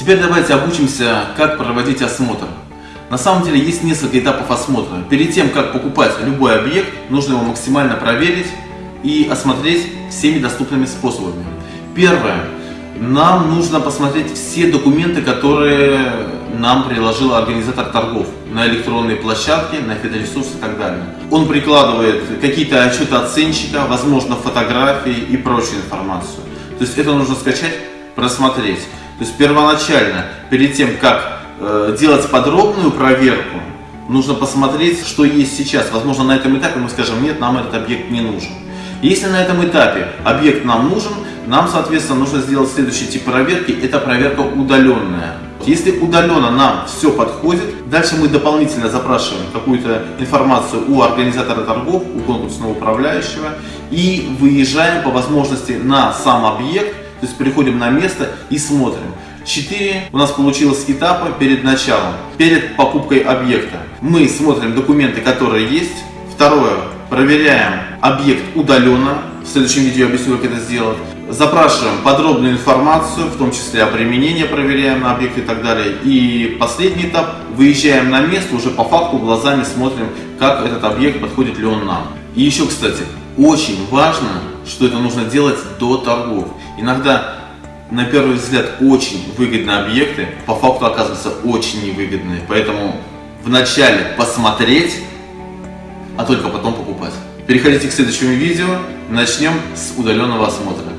теперь давайте обучимся, как проводить осмотр. На самом деле есть несколько этапов осмотра. Перед тем, как покупать любой объект, нужно его максимально проверить и осмотреть всеми доступными способами. Первое. Нам нужно посмотреть все документы, которые нам приложил организатор торгов на электронные площадки, на фиторесурсы и так далее. Он прикладывает какие-то отчеты оценщика, возможно фотографии и прочую информацию. То есть это нужно скачать, просмотреть. То есть первоначально, перед тем, как э, делать подробную проверку, нужно посмотреть, что есть сейчас. Возможно, на этом этапе мы скажем, нет, нам этот объект не нужен. Если на этом этапе объект нам нужен, нам, соответственно, нужно сделать следующий тип проверки. Это проверка удаленная. Если удаленно нам все подходит, дальше мы дополнительно запрашиваем какую-то информацию у организатора торгов, у конкурсного управляющего и выезжаем по возможности на сам объект, то есть приходим на место и смотрим. Четыре у нас получилось этапа перед началом, перед покупкой объекта. Мы смотрим документы, которые есть. Второе, проверяем объект удаленно. В следующем видео я объясню, как это сделать. Запрашиваем подробную информацию, в том числе о применении проверяем на объект и так далее. И последний этап, выезжаем на место, уже по факту глазами смотрим, как этот объект, подходит ли он нам. И еще, кстати, очень важно, что это нужно делать до торгов. Иногда, на первый взгляд, очень выгодные объекты, по факту оказываются очень невыгодные. Поэтому вначале посмотреть, а только потом покупать. Переходите к следующему видео. Начнем с удаленного осмотра.